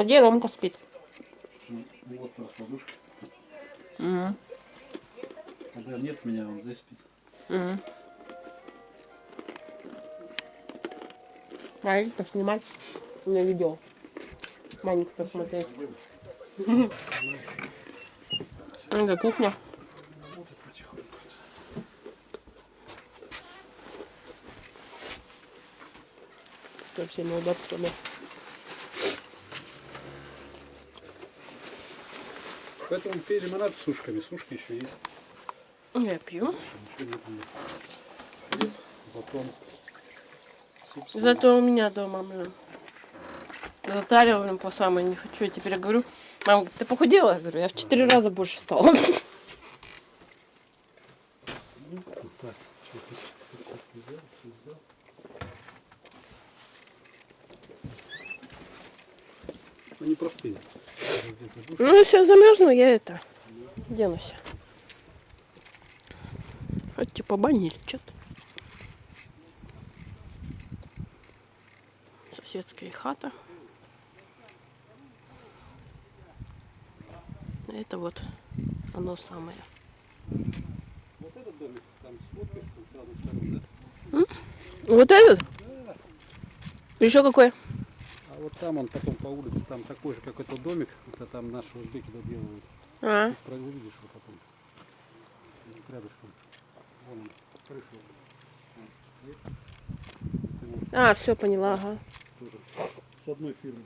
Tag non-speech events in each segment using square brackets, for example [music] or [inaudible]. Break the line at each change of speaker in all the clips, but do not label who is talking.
А где Ромка спит?
Вот раскладушка.
М.
Когда нет меня, он здесь спит.
М. Давайте поснимать на видео. Маленько посмотреть. [laughs] Это кухня.
Работает потихоньку. Поэтому пей лимонад с сушками. Сушки еще есть.
Я пью.
Хлеб, батон. Суп с
Зато у меня дома, блин. Затарила, блин, по самой не хочу. Я теперь говорю, мама говорит, ты похудела? Я говорю, я в четыре раза больше стала.
Всё взял. Ну не простые.
Ну, если я замерзну, я это денусь. Вот типа бани или что-то. Соседская хата. Это вот оно самое.
Вот этот домик, там смотришь, там с разных сторон, да?
Вот этот? Еще какой?
А там он потом по улице, там такой же, как этот домик, это там наши узбеки доделывают.
А,
Про- Увидишь его потом. Рядышком. Вон он, крыша.
А все поняла, ага.
тоже с одной фирмы.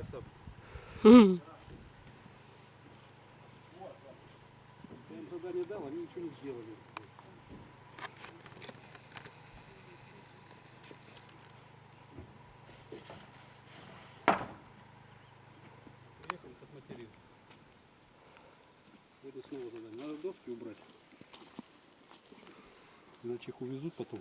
Осад.
Хм.
Я им задание дал, они ничего не сделали. Приехали как материн. Буду снова задание. Надо доски убрать. Иначе их увезут потом.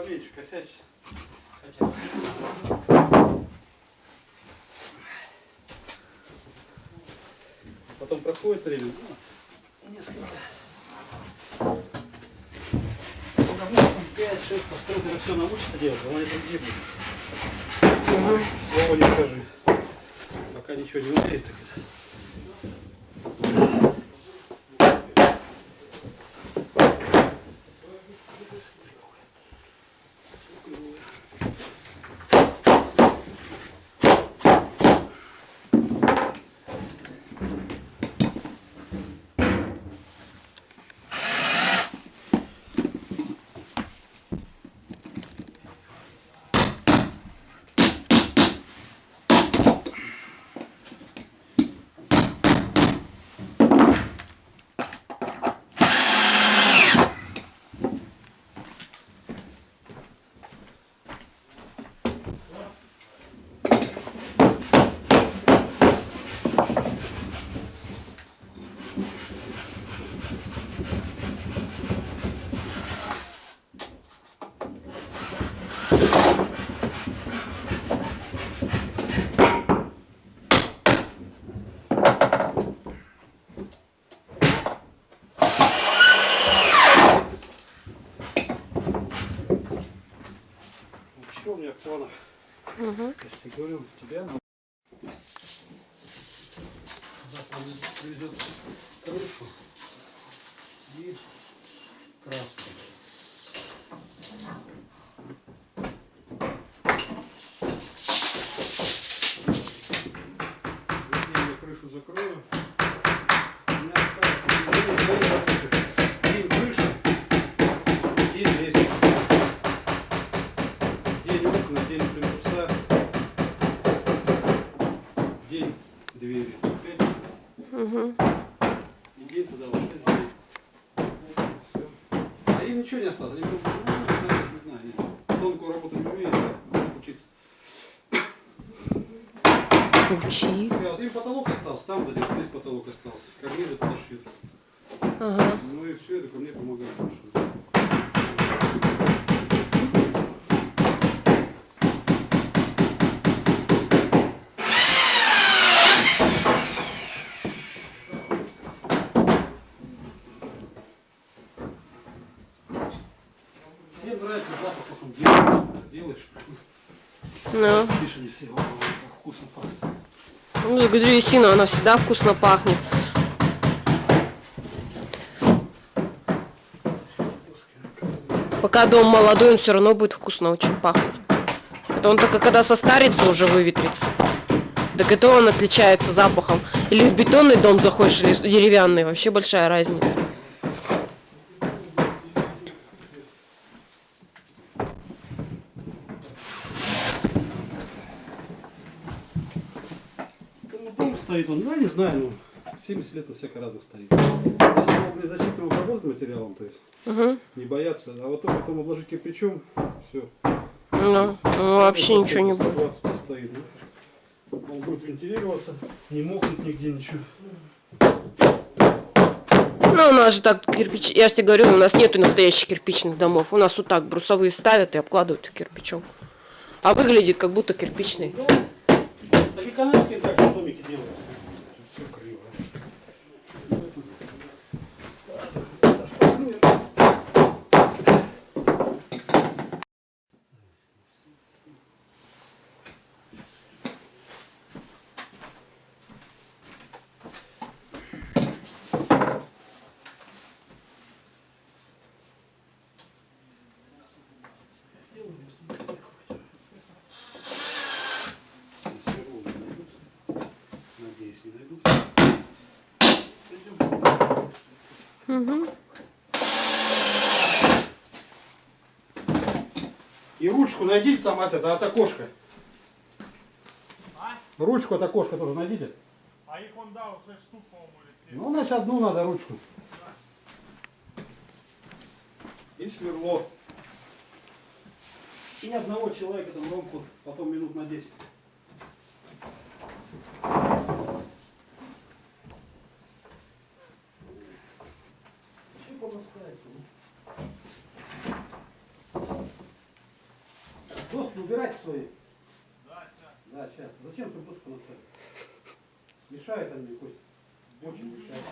Поменьше косячь. Хотя. Потом проходит время, ну, несколько. Когда 5-6 постройок, это все научится делать, она это другие будет. Слова не скажи. Пока ничего не умеет, так это. Вообще у меня в планах,
Угу.
я же тебе говорю, тебя на... ничего не осталось. Они просто, не знаю, они тонкую работу не умеют, учиться.
Учи.
Сказал, им потолок остался, там дали, здесь потолок остался. Карнизы подошьют.
Ага.
Ну и все, это ко мне помогает. больше. Всем нравится запах, потом делаешь, делаешь.
Ну.
Видишь, они все, «О, как вкусно пахнет.
Древесина, она всегда вкусно пахнет. Пока дом молодой, он все равно будет вкусно очень пахнуть. Это он только когда состарится, уже выветрится. Так это он отличается запахом. Или в бетонный дом заходишь, или деревянный. Вообще большая разница.
Ну, дом стоит он, ну, я не знаю, ну, 70 лет он всяко разно стоит. Если его защитным обработать материалом, то есть
Угу.
не бояться, а вот только потом обложить кирпичом, все.
Ну, ну, вообще ничего не будет.
Стоит, ну. Он будет вентилироваться, не мокнуть нигде ничего.
Ну, у нас же так кирпич... Я же тебе говорю, у нас нету настоящих кирпичных домов. У нас вот так брусовые ставят и обкладывают кирпичом. А выглядит как будто кирпичный.
Так и канадские так в домике делают. Все криво. Если ровно найдут, надеюсь, не найдут. Пойдем. И ручку найдите там от это, от окошка. Ручку от окошка тоже найдите.
А їх он дав 6 штук, или 7.
Ну, значит, одну надо ручку. И сверло. И одного человека там ромку потом минут на 10. Чем помоскается? Доски убирайте свои. Да, сейчас. Да, сейчас. Зачем ты доску наставил? Мешает они, Кость. Очень мешает.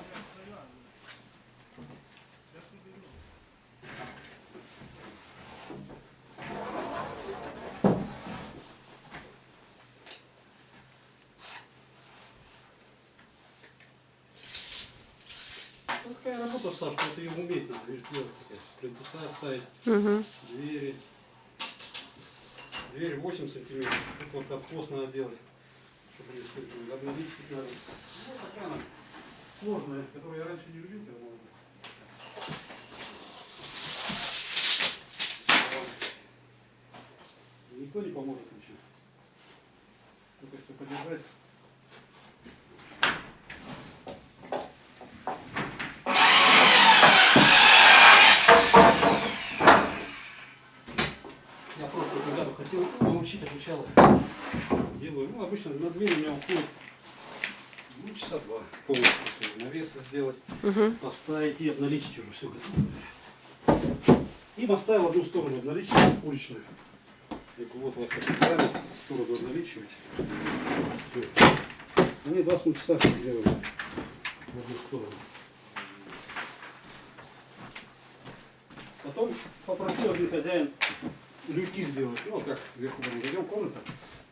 Ну, такая работа, Саша, это ее уметь надо, видишь, делать. Плинтуса ставить,
Угу.
двери. Дверь 8 сантиметров. Тут вот откос надо делать. Чтобы не сколько обновить надо. Ну, такая она сложная, которую я раньше не любил, когда молодой. Никто не поможет ничего. Только если подержать. Я просто когда-то хотел их. Делаю. Ну, обычно на дверь у меня уходит ну, часа два полностью. чтобы Навесы сделать,
Угу.
поставить и обналичить уже все готово. Им оставил одну сторону обналичить, уличную. Говорю, вот вас такой параметр, сторону обналичивать. Всё. Они два с половиной часа все делали в одну сторону. Потом попросил один хозяин люки сделать. Ну, как вверху мы идем комната.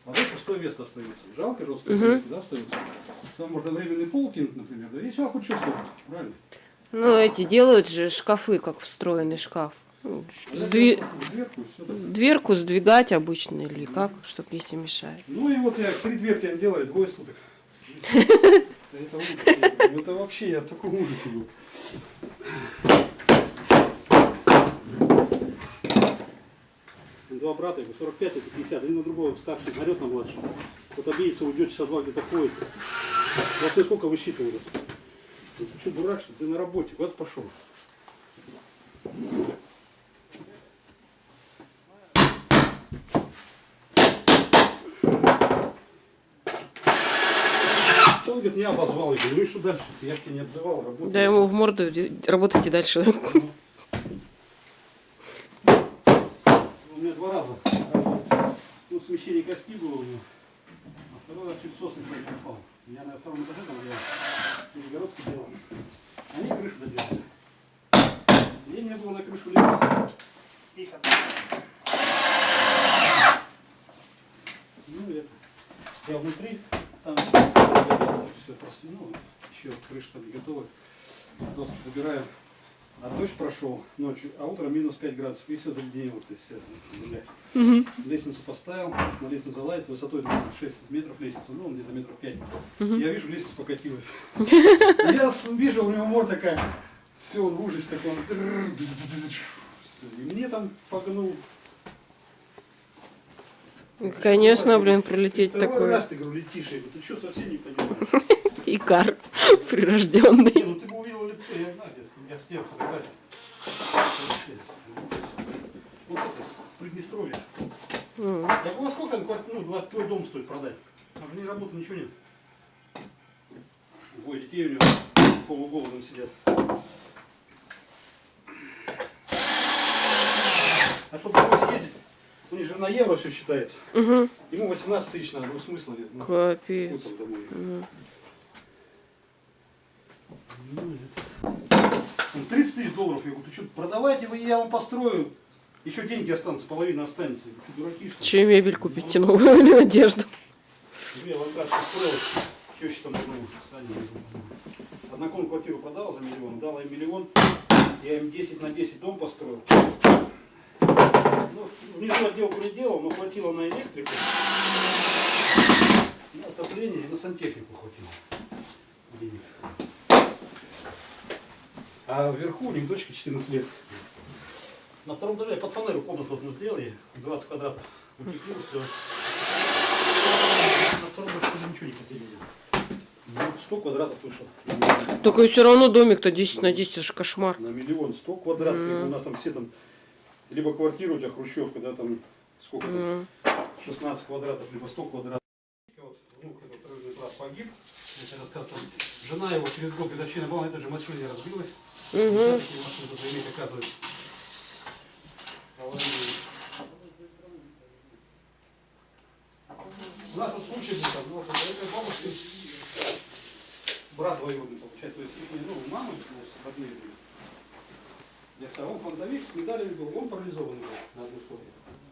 А вот пустое место остается. Жалко же пустое
Мгм.
место, да, остается. Там можно временный пол кинуть, например. Да и сюда хоть что слушать, правильно?
Ну, эти делают же шкафы, как встроенный шкаф. Ну, сдви-
Дверку,
сдвигать обычно или как, чтобы если мешает.
Ну и вот я три дверки они делали, двое суток. [laughs] Это ужас. Вообще я в таком ужасе был. Два брата, ему 45, это 50, один на другого старший, орет на младшего. Вот обидится, уйдет часа два где-то ходит. Вот ты сколько высчитывалось? Ты что, дурак, что ты на работе, куда ты пошел? Он говорит, меня обозвал. Я говорю, ну и что дальше? Я же тебя не обзывал, работал.
Да ему в морду работайте дальше.
У меня два раза. Раз, Ну, смещение кости было у него. А второй раз чуть сосный не попал. Я на втором этаже там я перегородки делал. Они крышу доделали. Мне не было на крышу лезть. Их отдали. Ну, это. Я внутри, там все просвинул. Еще крыша там не готова. Доску забираю. Прошел ночью, а утром минус 5 градусов, и все заледенело, то есть вся земля. Лестницу поставил, на лестницу залазит, высотой наверное, 6 метров лестница, ну, где-то метров 5. Я вижу, лестница покатилась. [laughs] Я с- вижу, у него морда такая, все, он в ужасе такой, он и мне там погнул.
Конечно, блин, прилететь
Второй
такое.
раз ты, говорю, летишь, я говорю, ты что, совсем не понимаешь? [laughs]
Икар [laughs] прирожденный.
Не, ну ты бы увидел лицо, я знаю, я снял фотографию. Вот это, с Приднестровья. Я говорю, а сколько там квартира, ну, два- твой дом стоит продать? Там же не работы, ничего нет. Двое детей у него полуголодом сидят. А чтобы домой съездить, у них же на евро все считается.
Угу.
Ему 18 тысяч надо, ну смысла нет. Ну,
Капец.
вот он домой.
Мгм.
Ну, это- Он 30 тысяч долларов. Я говорю, ты что, продавайте вы, я вам построю. Еще деньги останутся, половина останется. «Ты дураки, что ли?»
Че мебель купите новую или одежду?
Ну, Я лонгар построил, теща там одну, Саня, кон квартиру продала за миллион, дала им миллион, я им 10 на 10 дом построил. Ну, внизу отделку не делал, но хватило на электрику, на отопление и на сантехнику хватило денег. А вверху у них дочка 14 лет. На втором этаже под фанеру комнату одну сделали, 20 квадратов. Утеплил все. На втором этаже ничего не хотели. Ну, 100 квадратов вышло.
Только все равно домик-то 10 на 10, это же кошмар.
На миллион 100 квадратов. И У нас там все там, либо квартира у тебя хрущевка, да, там сколько там, 16 квадратов, либо 100 квадратов. Вот внук этот погиб. Я тебе рассказывал, жена его через год годовщина была, на этой же машине разбилась.
Угу.
Иметь, оказывается. Аварийные. случай был, там, вот, бабушки, брат двоюродный, получается, то есть, их, ну, мама, значит, родные были. Я он фронтовик, с медалями был, он парализованный был на одну сторону.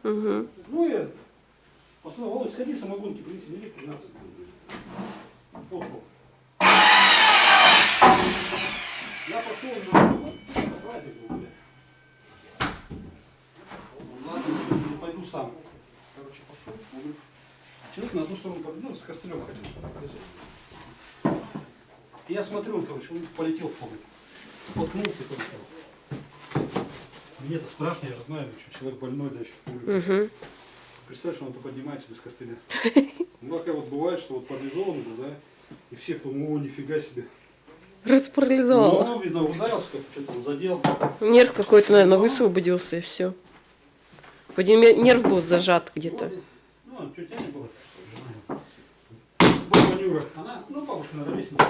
Угу.
Ну, я Володь, сходи, самогонки принеси, мне 15 будет. Вот, вот. Я пошел, это праздник был, бля. Ладно, не пойду сам. Короче, пошел, говорю, человек на одну сторону, ну, с костылем ходил. И я смотрю, он, короче, он полетел в погреб. Споткнулся и полетел. Мне-то страшно, я же знаю, что человек больной, да еще в.
Угу.
Представь, что он-то поднимается без костыля. Ну, такая вот бывает, что вот парализованный был, да, и все, кто, о, нифига себе.
Распарализовала.
Ну, видно, ударился, как что-то он задел.
Нерв какой-то, наверное, высвободился и все. Ме- нерв был зажат где-то.
Ну, тетя не была, жена его. Баба Нюра, она, ну, бабушка, наверное, ровесница.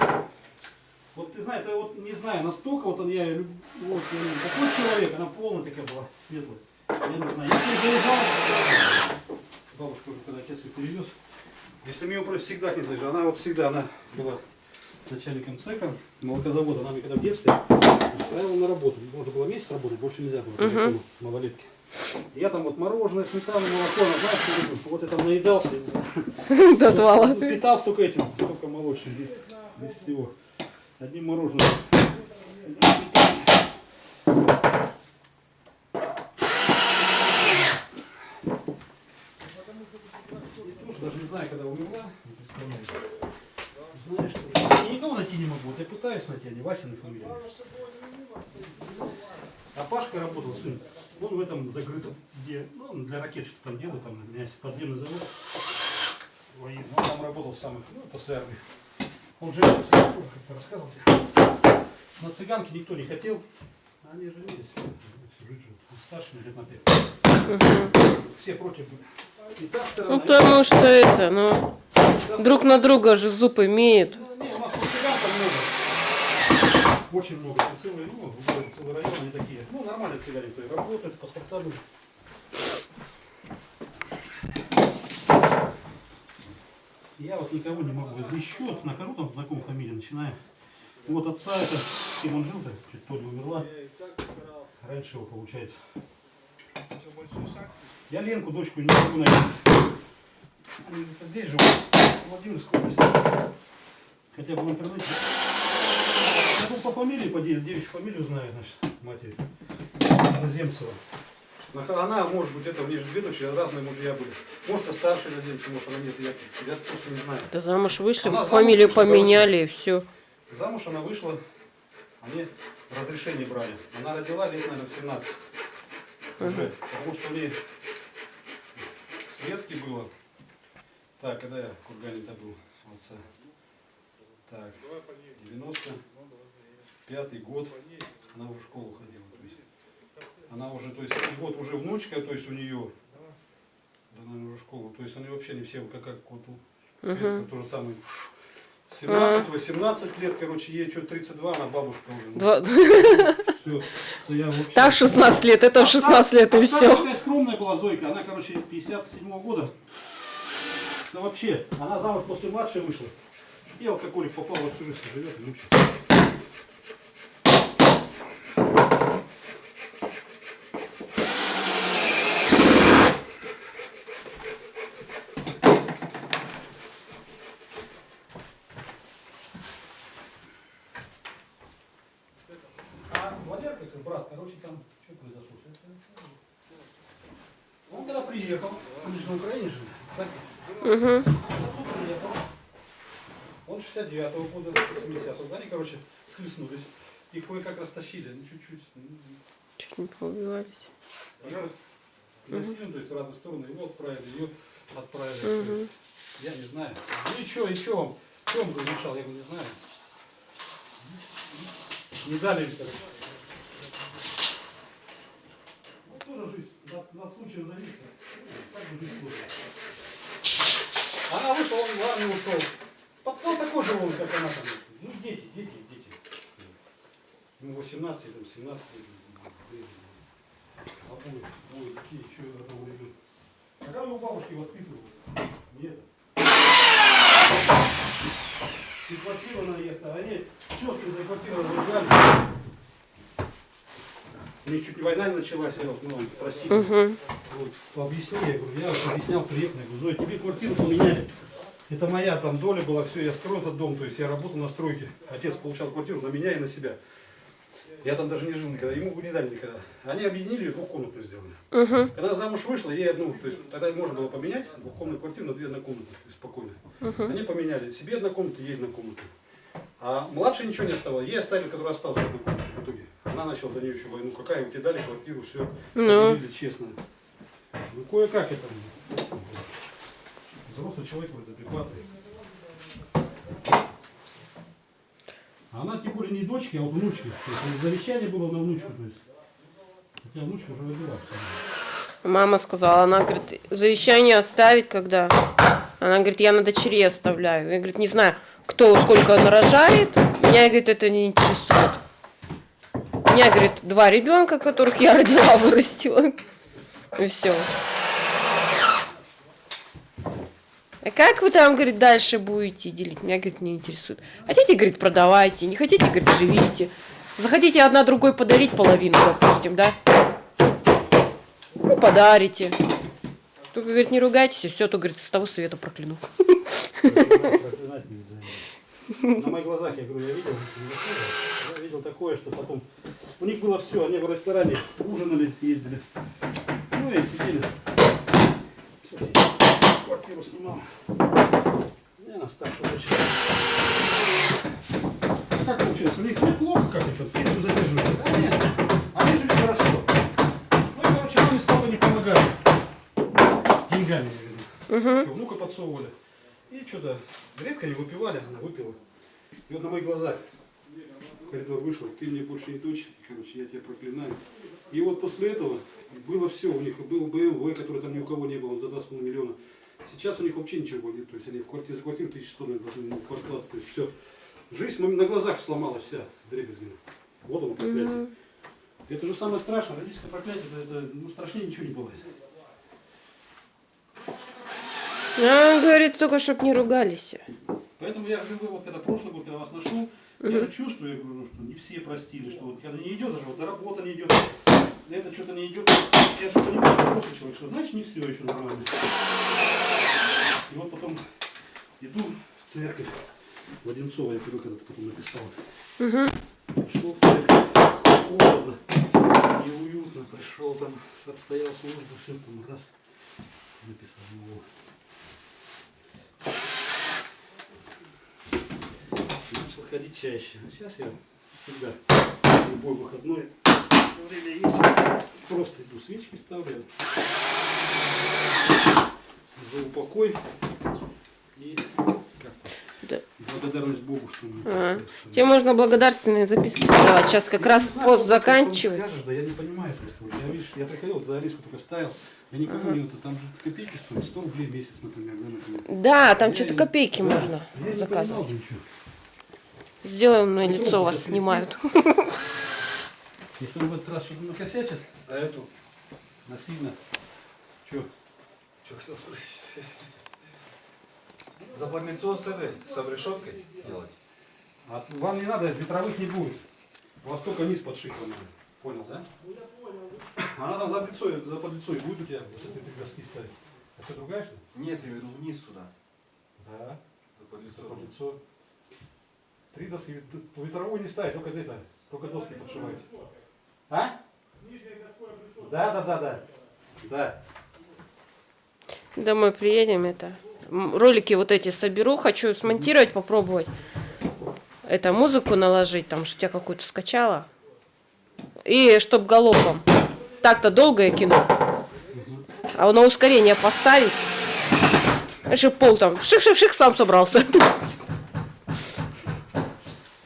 Вот ты знаешь, вот не знаю, настолько вот он, я люб- вот, э, такой человек, она полная такая была, светлая. Я не знаю, если я заезжал, бабушка уже когда отец ее перевез, если мимо просто всегда к ней заезжал, она вот всегда, она была начальником цеха, молокозавода, она мне когда в детстве устраивала на работу. Можно было месяц работать, больше нельзя было, по закону малолетки. Я там вот мороженое, сметану, молоко, знаешь, вот я там наедался. [laughs]
До отвала.
Питался только этим, только молочным, без, без всего. Одним мороженым. И тоже даже не знаю, когда умерла, не представляю. Знаешь, что... Я никого найти не могу. Вот я пытаюсь найти, а не Васина фамилия. А Пашка работал, сын. Он в этом закрытом, где, ну, он для ракет что-то там делает, там у меня есть подземный завод. Ой, Он там работал с самых, ну, после армии. Он женился, я тоже как-то рассказывал. тебе. На цыганке никто не хотел. Они женились. Всю жизнь живут. Старше лет на пять. Все против были.
Ну, потому что это, ну, друг на друга же зуб имеют.
ну, Не, цыган много. Очень много. Там Целый, ну, целый район, они такие. Ну, нормальные цыгане, и работают, паспорта были. Я вот никого не могу. Еще нахожу там знакомую фамилию, начинаю. Вот отца это, с кем он жил-то, чуть Толя умерла. Раньше его получается. Я Ленку, дочку, не могу найти. Они где-то здесь живут, в Владимирской области. Хотя бы в интернете. Я был по фамилии, по девичью фамилию знаю, значит, матери. Наземцева. Она, может быть, это ближе к ведущей, разные мужья были. Может, и старше Наземцева, может, она нет, я, я просто не знаю.
Да замуж вышли,
Она замуж
фамилию
вышла,
поменяли и все.
Замуж она вышла, они разрешение брали. Она родила лет, наверное, в 17. Уже, потому что у нее Светки было. Так, когда я в Кургане-то был у отца. Так, 95 год она уже в школу ходила. То есть, она уже, то есть, и вот уже внучка, то есть у нее, да, наверное, уже школу. То есть они вообще не все, как, как вот у Светка, то же самое. 17-18 лет, короче, ей что 32, она бабушка уже.
Два... [laughs]
Всё, что я вообще...
Та в 16 лет, это в 16 лет и
А та
все.
такая скромная была Зойка, она, короче, 57 года. Да вообще, она замуж после младшей вышла. И алкоголик попал во всю жизнь, живет и мучается. А брат, короче, там что произошло? Он когда приехал, он же на Украине жил, так?
Угу.
Он тут приехал. Он 69-го года, 70-го, они, короче, схлестнулись. И кое-как растащили, ну чуть-чуть. ну,
Чуть не поубивались.
Ее насильно, то есть в разные стороны, его отправили, ее отправили. Есть Я не знаю. Ну и что, и что вам? Что вам разрешал, я говорю, не знаю. Не дали им, короче. Ну, тоже жизнь, над, над случаем зависит. Ну, Так бы жизнь. Она вышла, он в армию ушел. Пацан такой же он, как она там. Ну, дети, дети, дети. Ему 18, там, 17 лет. А ой, ой, какие еще одного ребенка. А как его бабушки воспитывают? Нет. И квартиру наезд, а они сестры за квартиру разругали. У них чуть не война не началась, я вот, ну, просил.
Угу.
Вот, объясни, я говорю, я вот объяснял, приехал, я говорю, Зоя, тебе квартиру поменяли. Это моя там доля была, все, я скрою этот дом, то есть я работал на стройке. Отец получал квартиру на меня и на себя. Я там даже не жил никогда, ему бы не дали никогда. Они объединили, двухкомнатную сделали.
Угу.
Когда замуж вышла, ей одну, то есть тогда можно было поменять двухкомнатную квартиру на две однокомнатные, спокойно. Они поменяли себе одна комната, ей одна комната. А младшей ничего не оставалось. Ей оставили, который остался в итоге. Она начала за нее еще войну. Какая, тебе дали квартиру, все.
Ну.
честно. Ну, кое-как это. Взрослый человек вроде адекватный. Она тем более не дочки, а вот внучки. То есть завещание было на внучку. То есть. Хотя внучка уже родила.
Мама сказала, она говорит, завещание оставить когда? Она говорит, я на дочерей оставляю. Я говорит, не знаю, кто сколько нарожает, меня, говорит, это не интересует. Меня, говорит, два ребенка, которых я родила, [laughs] вырастила. И все. А как вы там, говорит, дальше будете делить? Меня, говорит, не интересует. Хотите, говорит, продавайте, не хотите, говорит, живите. Захотите одна другой подарить половину, допустим, да? Ну, подарите. Только, говорит, не ругайтесь, и все, то, говорит, с того света прокляну.
На моих глазах, я говорю, я видел, я видел такое, что потом... У них было все, они в ресторане ужинали, ездили. Ну и сидели. Сосед квартиру снимал. Я на старшую дочь. А как получилось? У них неплохо как-то, что пенсию задерживают. А нет, они жили хорошо. Ну и, короче, нам столько не помогали. Деньгами, я говорю. Что, внука подсовывали. И что-то редко не выпивали, она выпила. И вот на моих глазах в коридор вышла, ты мне больше не дочь, короче, я тебя проклинаю. И вот после этого было все, у них был БМВ, который там ни у кого не было, он за 2,5 миллиона. Сейчас у них вообще ничего нет, то есть они в квартире за квартиру 1100 наверное, должны квартал, то есть все. Жизнь на на глазах сломалась вся, дребезгина. Вот оно проклятие. Это же самое страшное, родительское проклятие, это, это ну, страшнее ничего не бывает.
А, говорит, только чтоб не ругались.
Поэтому я говорю, вот когда прошлый год, когда вас нашел, я чувствую, я говорю, что не все простили, что вот когда не идет, даже вот работа не идет, это что-то не идет, я же понимаю, взрослый человек, что значит не все еще нормально. И вот потом иду в церковь, в Одинцово, я привык этот потом написал. Пришел в церковь, холодно, неуютно, пришел там, отстоял службу, все там раз, написал, ну, начал ходить чаще. А сейчас я всегда любой выходной время есть. Просто иду свечки ставлю. За упокой и
Да.
благодарность Богу, что мы.
А,
что
Тебе можно благодарственные записки подавать. Сейчас как раз
Не знаю,
пост заканчивается.
Да я не понимаю просто. Вот Я, видишь, я приходил, вот за Алиску только ставил. Я не помню, это там же копейки стоит, 100 рублей в месяц, например. Да, например.
Да, там
Я
что-то
не-
копейки
да,
можно
я не
заказывать.
понимал
Сделаем на
Попробуй
лицо вас снимают. [laughs]
Если он в этот раз что-то накосячит, а эту насильно, что?
Что хотел спросить? [laughs] Запальницо с этой, с обрешеткой делать?
А вам не надо, ветровых не будет. У вас только низ подшихлен. Понял, да? [laughs] Она там за лицо, за под лицо и будет у тебя, если ты доски ставить. А что, другая что ли?
Нет, я веду вниз сюда,
Да,
за подлицо.
за под лицо. Три доски, вет- ветровой не ставить, только это, только доски подшивать. А? Да, да, да, да. Да.
Домой приедем, это. Ролики вот эти соберу, хочу смонтировать, попробовать. Это музыку наложить, там, что тебя какую-то скачала. И чтоб галопом. Так-то долгое кино. А на ускорение поставить. Чтобы пол там ших-ших-ших сам собрался. [laughs]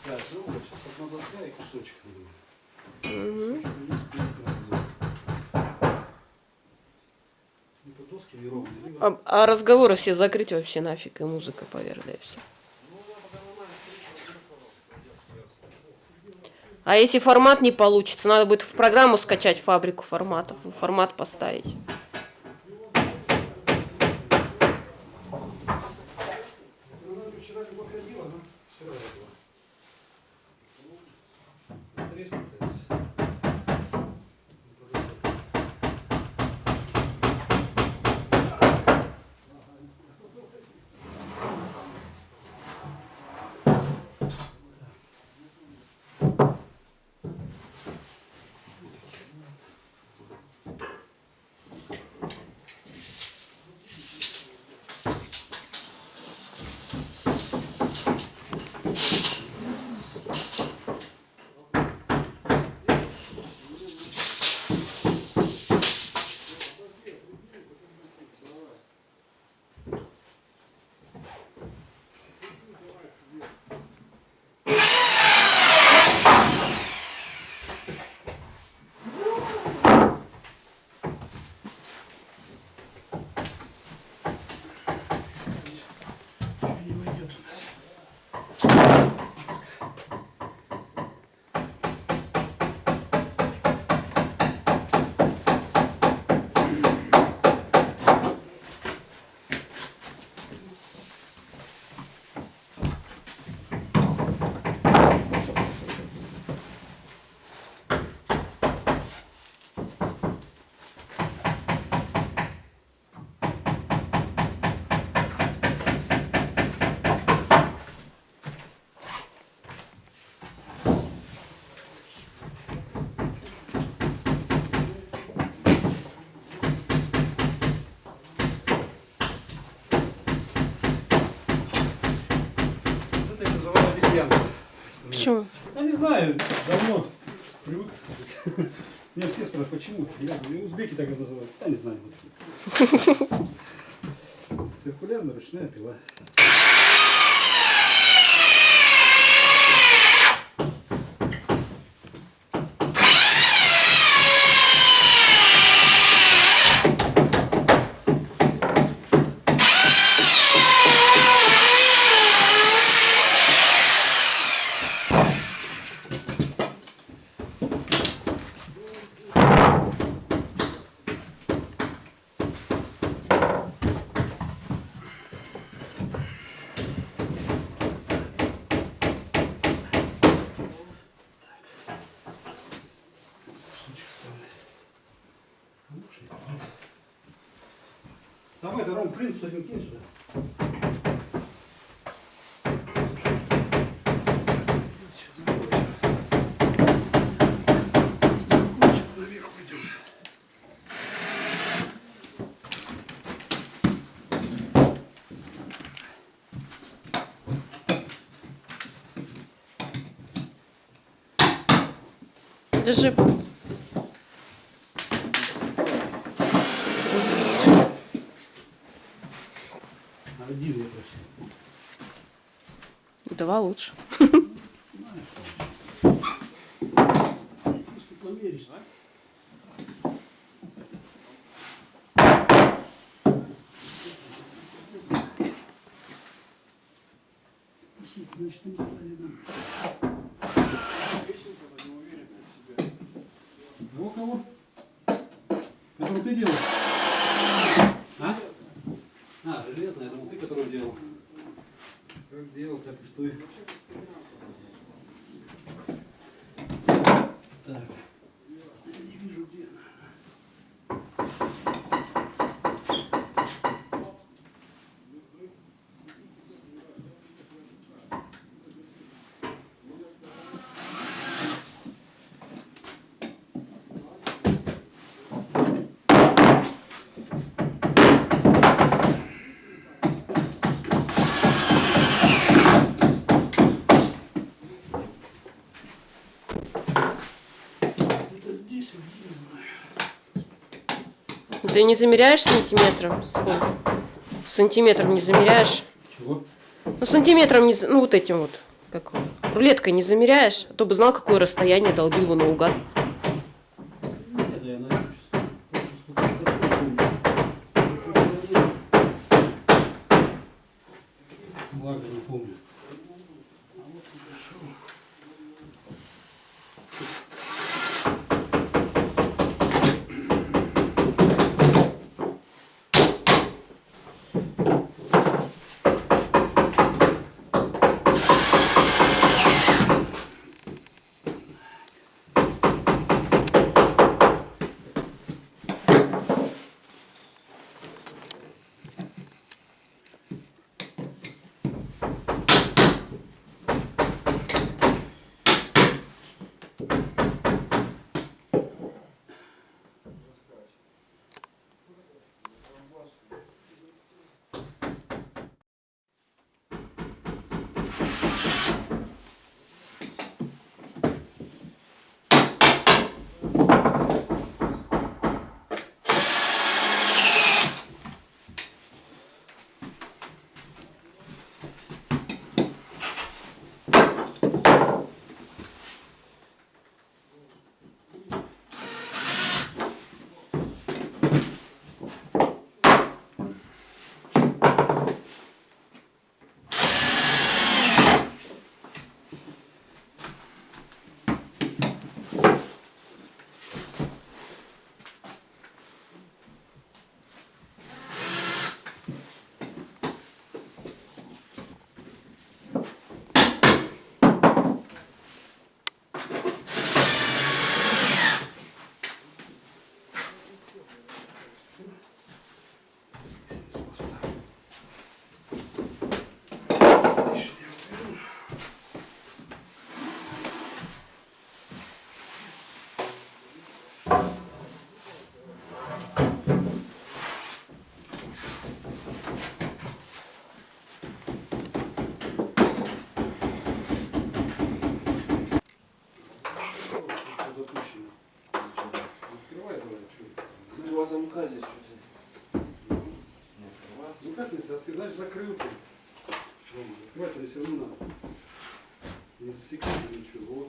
Так, ну вот, сейчас одна доска и кусочек. наверное. Это доски неровные, либо
А, а разговоры все закрыть вообще нафиг, и музыка поверх, да и все. А если формат не получится, надо будет в программу скачать фабрику форматов, формат поставить. Почему?
Я узбеки так это называют. Я не знаю. Я просил.
Два лучше.
Значит, не знаю, Ну, у кого? Который ты делал? А? А, железная, я думал, ты которую делал. Как делал, так и стой. Так. Я не вижу, где она. Это здесь, а где, не знаю.
Ты не замеряешь сантиметром? Сколько? Сантиметром не замеряешь?
Чего?
Ну, сантиметром не... Ну, вот этим вот. Как? Рулеткой не замеряешь? А то бы знал, какое расстояние долбил бы наугад.
Значит, закрыл ты. Рома, Открывать это все равно надо. Не засеките ничего.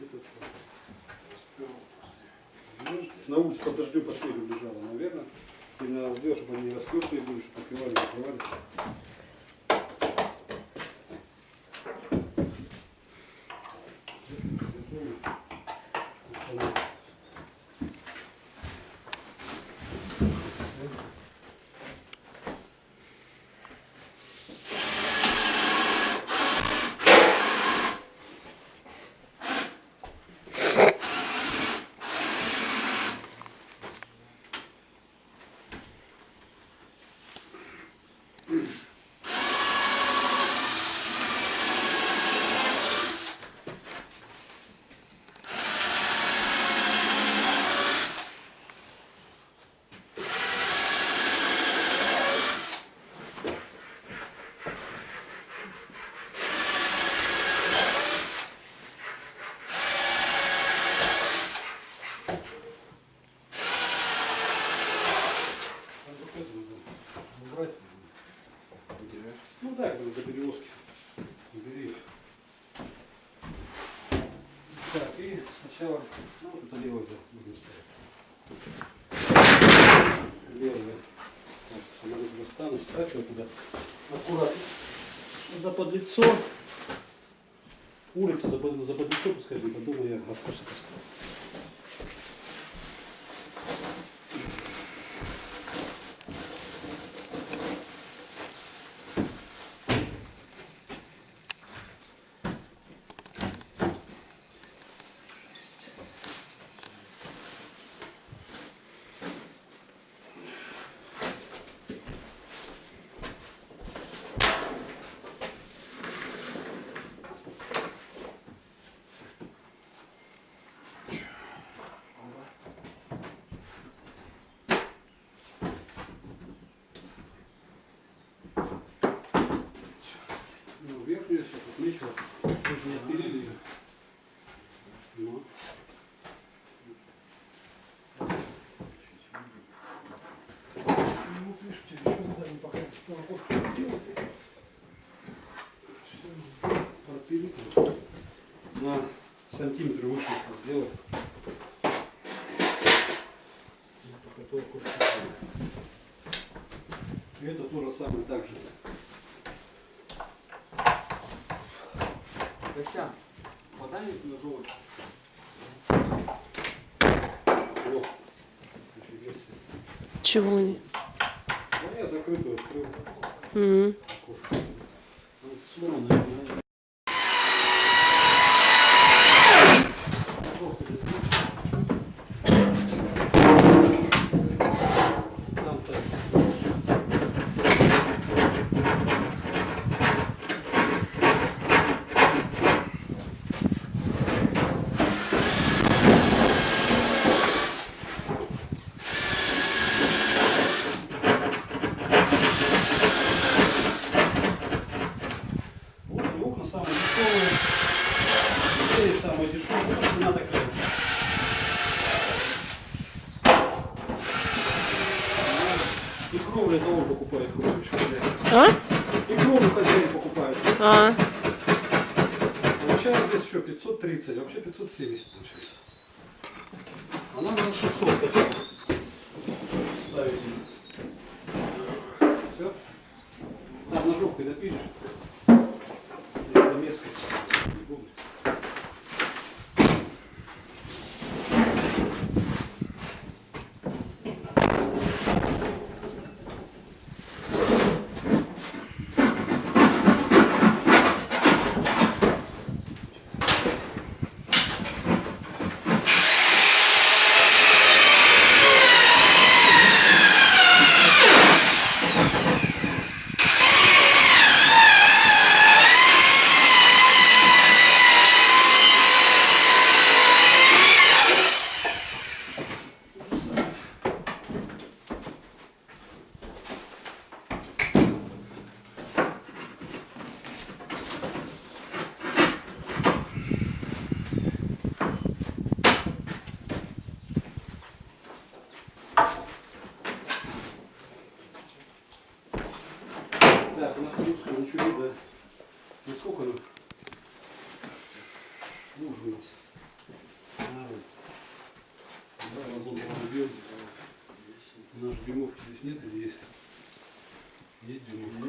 Этот, на улице под дождем по бежала, наверное. И надо сделать, чтобы они распертые были, чтобы открывали, закрывали. Сначала, ну вот это да, будем ставить. Так, самолет достану, ставь его туда. Аккуратно. За подлицо. Улица за, под- за подлицо пускай будет, а дома я поставлю. Ну, верхнюю сейчас отмечу. Мы же не отпилили ее. Ну. Ну, вот видишь, у тебя еще задание пока по окошку не делать. Всё, Пропилить. На сантиметр выше сделать. И это то же самое так же.
Костян, подай ножовочку.
Чего они?
Ну, я закрытую открыл.
М.
окошко. Здесь нет или есть? Есть дюймовка?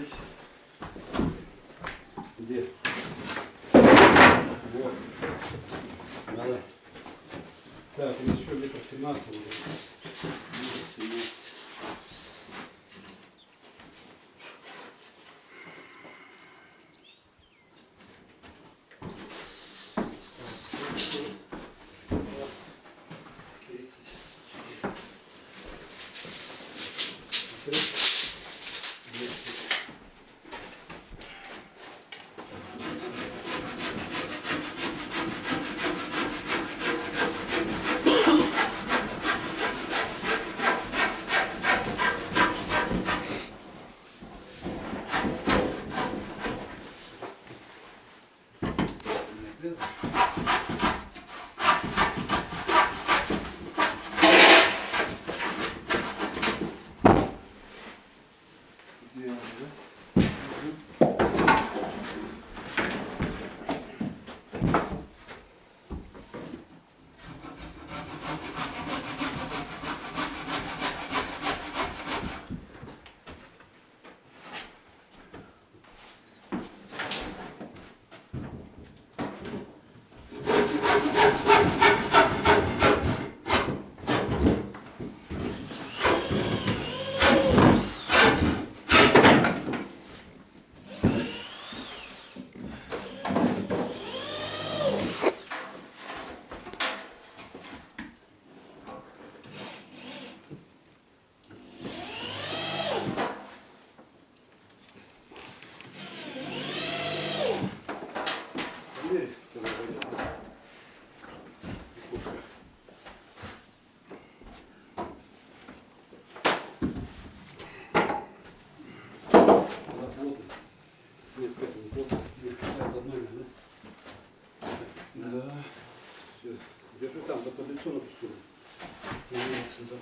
За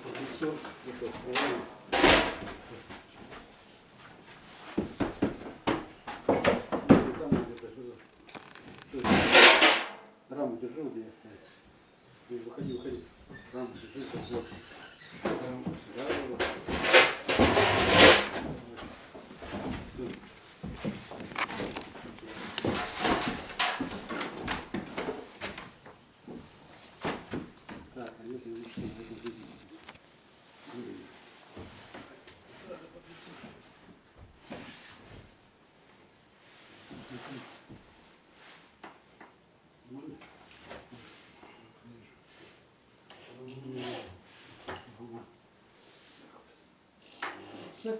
открываем. И есть Раму держи, где я стою. Выходи, выходи. Раму держи, как вот. Да,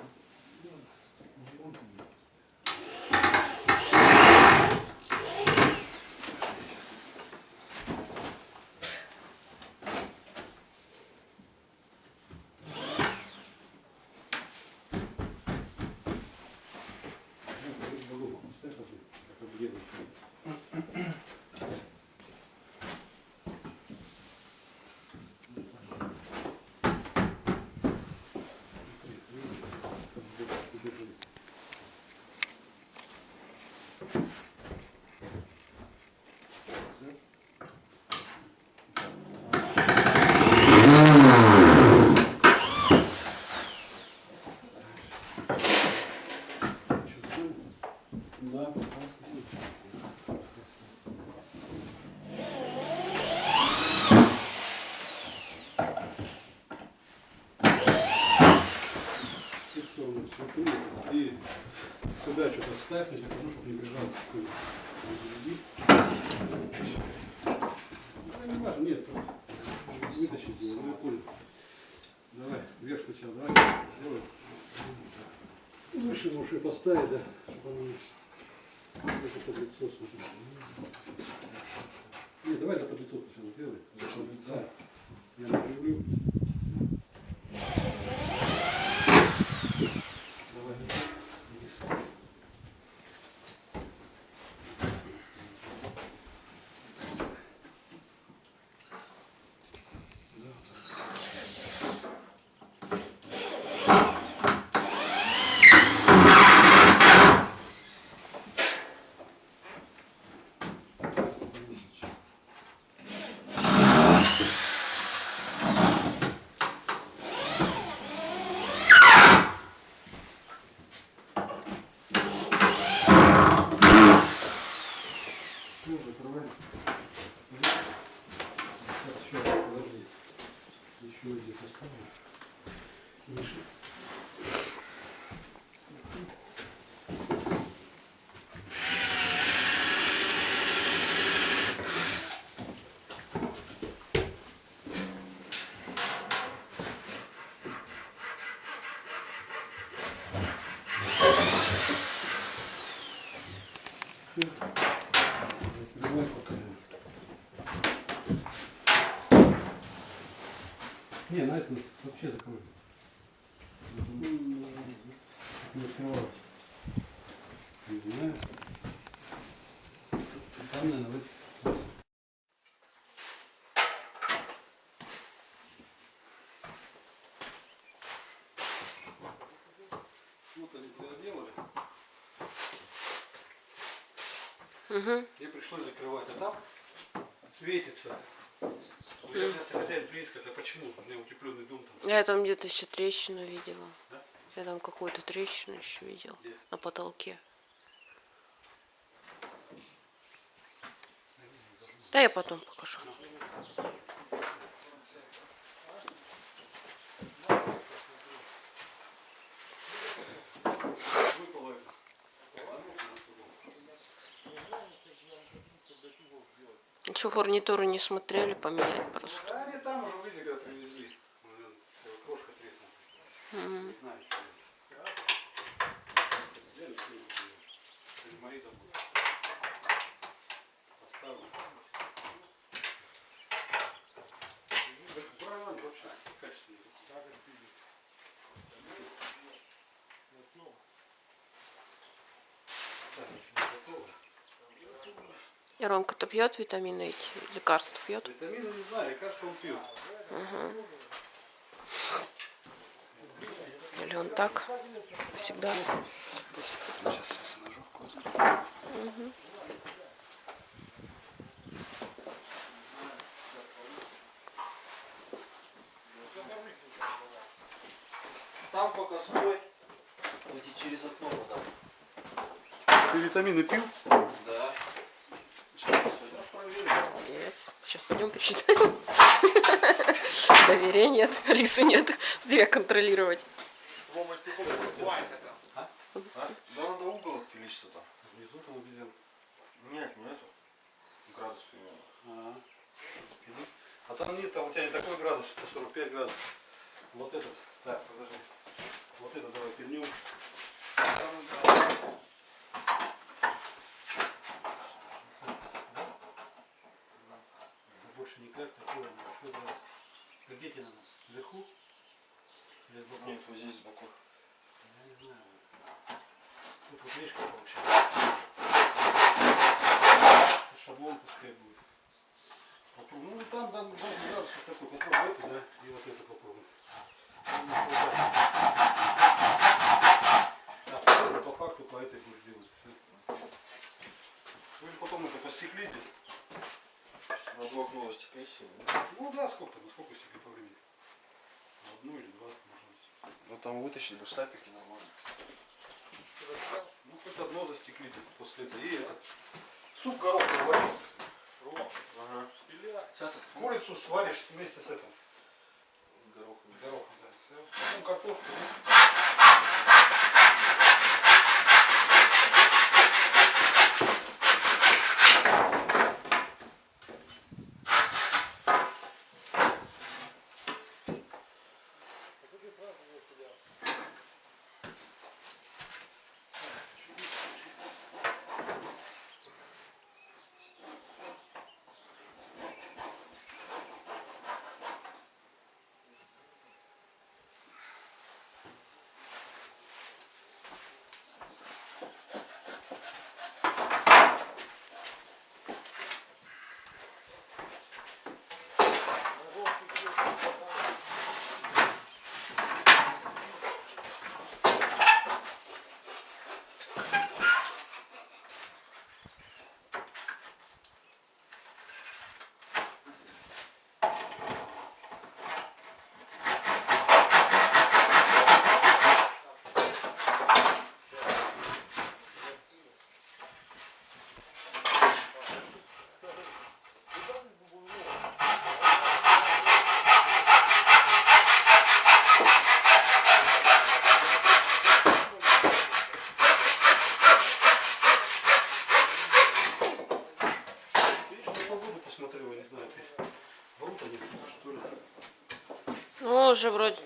и сюда что-то вставь, я покажу, чтобы не бежал. Ну, не важно, нет, вытащить его, ну, я понял. Давай, вверх сначала, давай, делай. Выше уши поставить, да, чтобы оно не это под лицо смотрит. Не, давай за под лицо сначала сделай. Лицо. Я наживлю. Не, на этом вообще закрой. Не открывалось. Не знаю. Там, наверное, в этих- Вот они тебя делали.
Угу.
Мне пришлось закрывать, а там светится. Я если хозяин близко, это почему? У меня утепленный дом там.
Я там где-то еще трещину видела.
Да?
Я там какую-то трещину еще видела
Где?
на потолке. Да я потом покажу. Ничего, гарнитуру не смотрели, поменять просто.
Да они там уже видели, когда привезли. Крошка треснула. Не знаю, что что мои заботы. Поставлю. Буран вообще качественный. Так, готово.
И Ромка-то пьет витамины эти, лекарства пьет.
Витамины не знаю, лекарства он пьет.
Или он так всегда.
Сейчас, сейчас ножовку.
Там пока стой. Иди через окно потом.
Ты витамины пил?
Молодец. Сейчас пойдем посчитаем. [laughs] Доверия нет, Алисы нет. Зря контролировать.
Рома, ты хоть улыбайся там.
Да надо угол отпилить там.
Внизу там обезьян.
Нет, не эту. Градус примерно.
А. А там нет, там у тебя не такой градус, это 45 градусов. Вот этот. Так, подожди. Вот это давай пильнем. Больше никак такое. Что делать? Где тебе надо? Вверху? Или сбоку?
Нет, вот здесь сбоку.
Я не знаю. Тут вот видишь, как получается. Шаблон пускай будет. Попробуй. Ну там, там, там градусов такой. Попробуй это, да, и вот это хватает. А по факту по этой будешь делать. Вы потом это постеклите.
На два окна застеклить все.
Ну да, сколько, ну сколько стекли по времени? Одну или два, может быть.
Ну там вытащить бы штапики нормально.
Ну хоть одно застеклите после этого. И этот. Суп гороховый варить.
Ага.
Сейчас курицу сваришь вместе с этим.
С горохом.
С горохом, да. Всё. Потом картошку.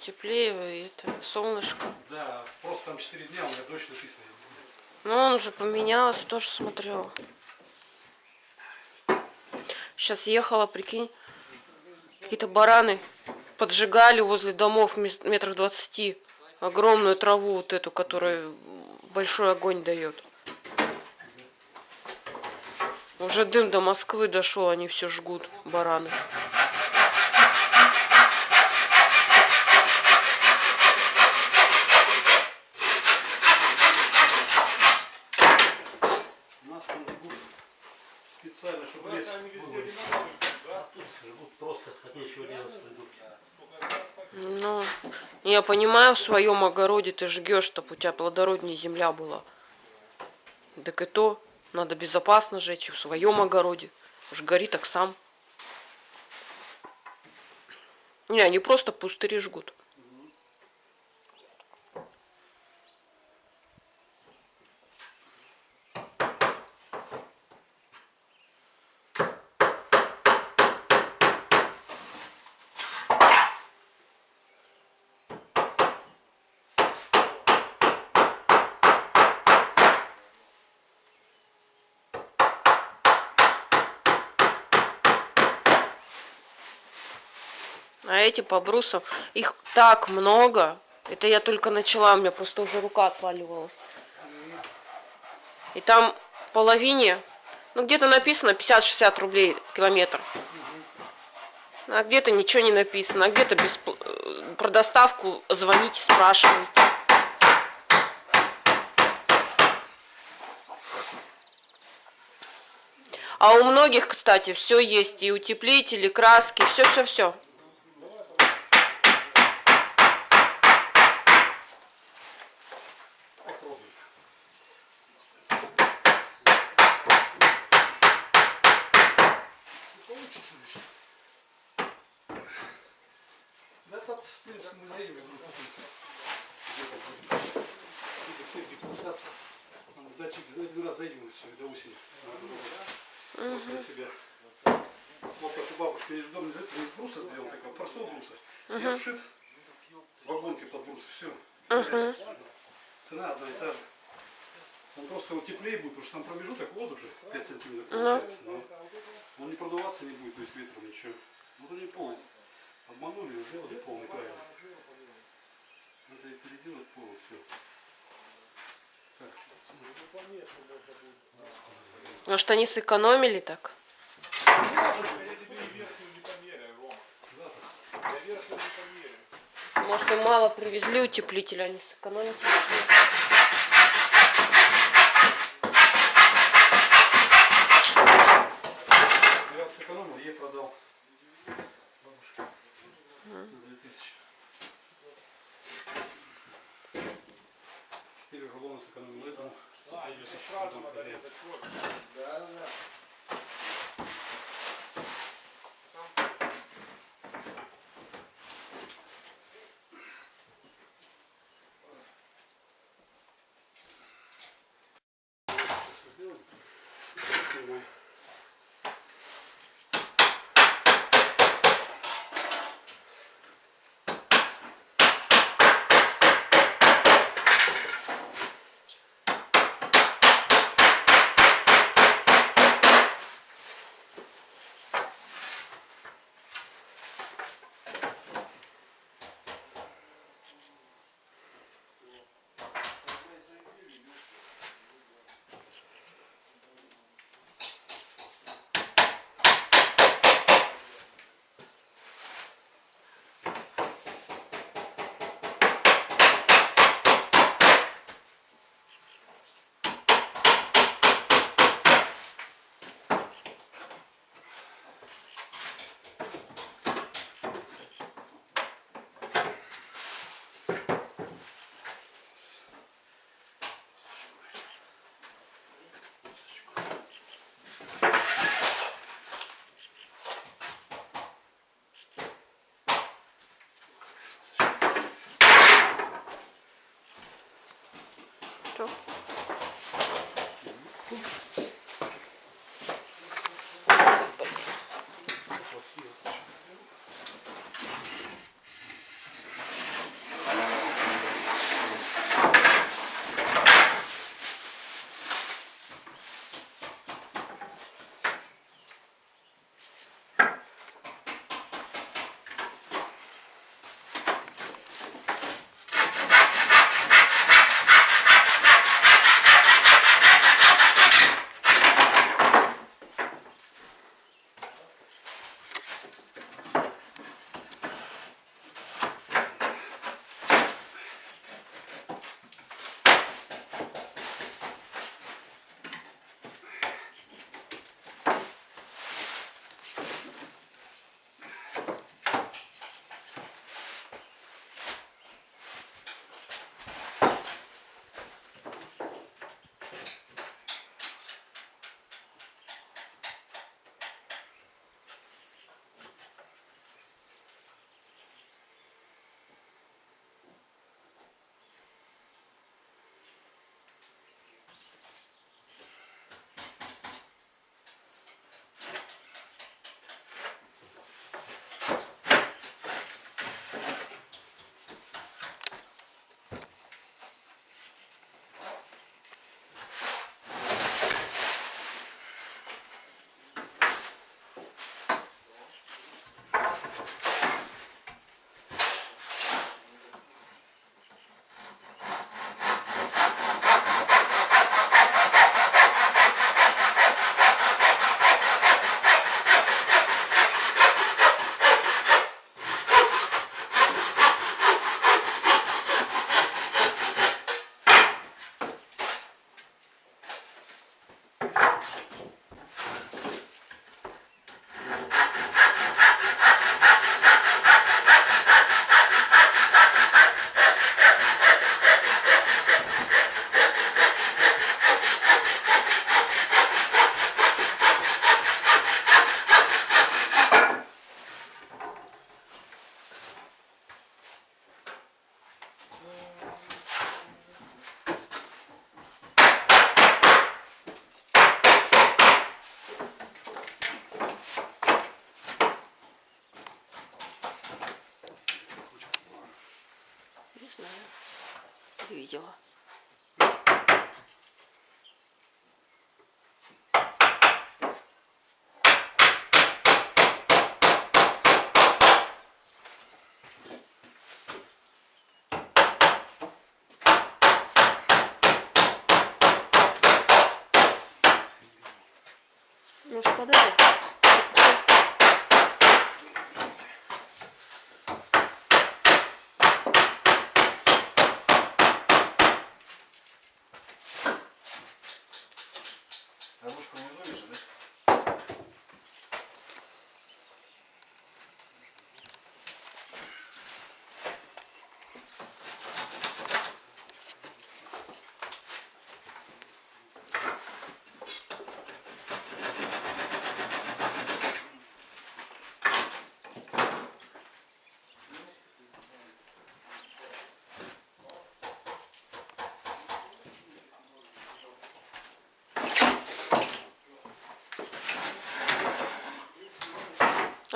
Теплее, и это солнышко.
Да, просто там 4 дня у меня дождь написано.
Ну, он уже поменялся, тоже смотрел. Сейчас ехала, прикинь, какие-то бараны поджигали возле домов метров двадцати огромную траву вот эту, которая большой огонь дает. Уже дым до Москвы дошел, они все жгут, бараны.
Нас там жгут специально, чтобы лес вывалить. Жгут просто, от нечего делать придут.
Ну, я понимаю, в своем огороде ты жгешь, чтобы у тебя плодороднее земля была. Так и то, надо безопасно жечь и в своем огороде. Уж гори так сам. Не, они просто пустыри жгут. Эти по брусам, их так много. Это я только начала, у меня просто уже рука отваливалась. И там половине, ну где-то написано 50-60 рублей километр. А где-то ничего не написано, а где-то без про доставку звоните, спрашивайте. А у многих, кстати, все есть, и утеплители, краски, все-все-все.
Получится лишь. Да этот, в принципе, мы заедем, я говорю, купим. Где-то будет. Где-то все депрессация. Там в датчик заедем и все, до осени. Просто для себя. Вот как у бабушки есть дом, из из бруса сделан, такого простого бруса. И обшит вагонкой под брус, все. Цена одна и та же. Он просто вот теплее будет, потому что там промежуток воздуха 5 сантиметров получается. Но он не продуваться не будет, то есть ветром ничего. Вот они полный. Обманули, сделали полный правильно. Надо и переделать полностью.
Может, они сэкономили так?
И.
Может, им мало привезли утеплителя, они сэкономить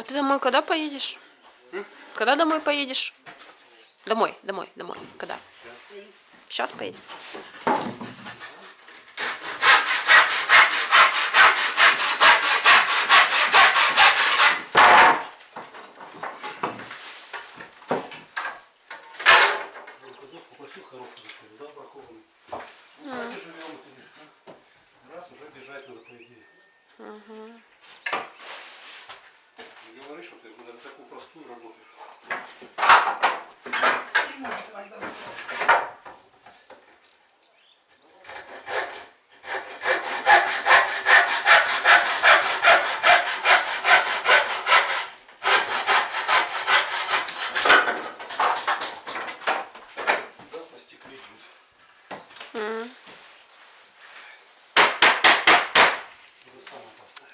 А
ты домой когда поедешь? Когда домой поедешь? Домой, домой, домой. Когда? Сейчас поедем.
Доску попросил хорошую, да, бракованную. Ну, так и живем, конечно. Раз уже бежать надо, по идее. Не говоришь, что ты на такую простую работаешь. Завтра стеклить будет. Уже сам поставил.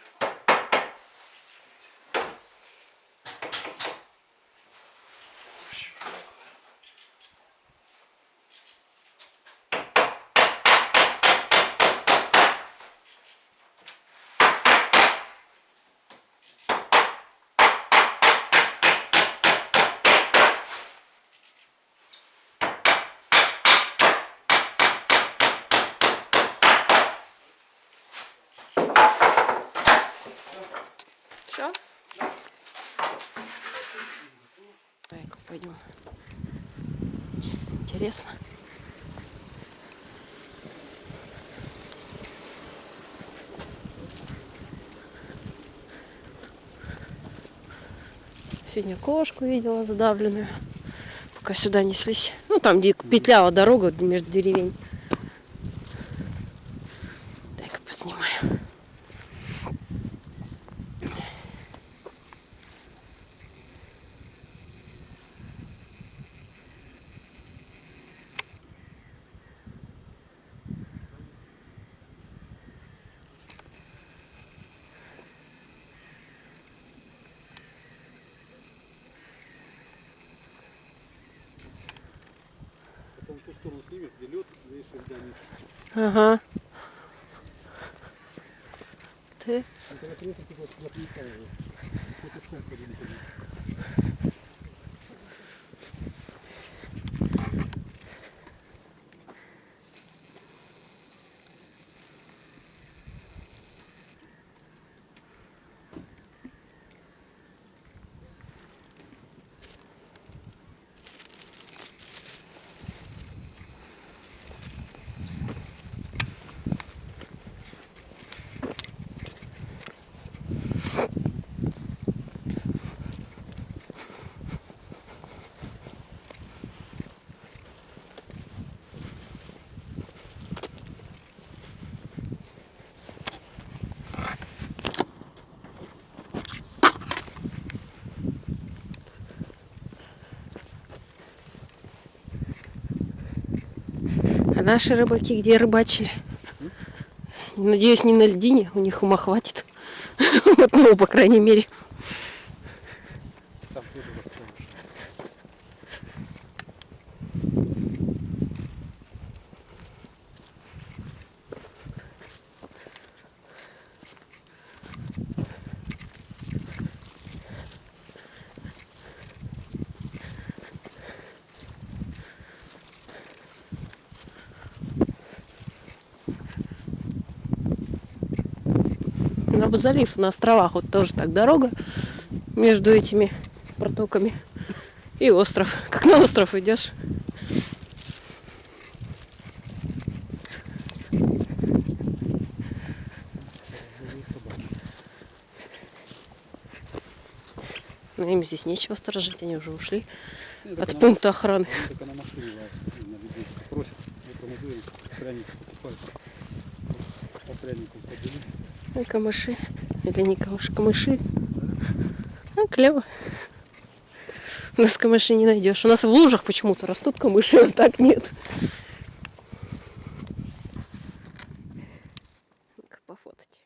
Все? Давай-ка пойдем. Интересно. Сегодня кошку видела задавленную. Пока сюда неслись. Ну, там, где петляла дорога между деревень. Дай-ка поснимаю.
Потом в ту сторону снимет, где лед, видишь, когда нет.
Ага. Ты А наши рыбаки где рыбачили? Надеюсь, не на льдине, у них ума хватит. [laughs] Вот, ну, по крайней мере.
Там тоже расскажешь.
на залив, на островах вот тоже так дорога между этими протоками и остров. [laughs] Как на остров идешь. Но им здесь нечего сторожить, они уже ушли от пункта охраны.
Только
или не камыши. А, клево. У нас камыши не найдешь. У нас в лужах почему-то растут камыши, а так нет. Пофотать.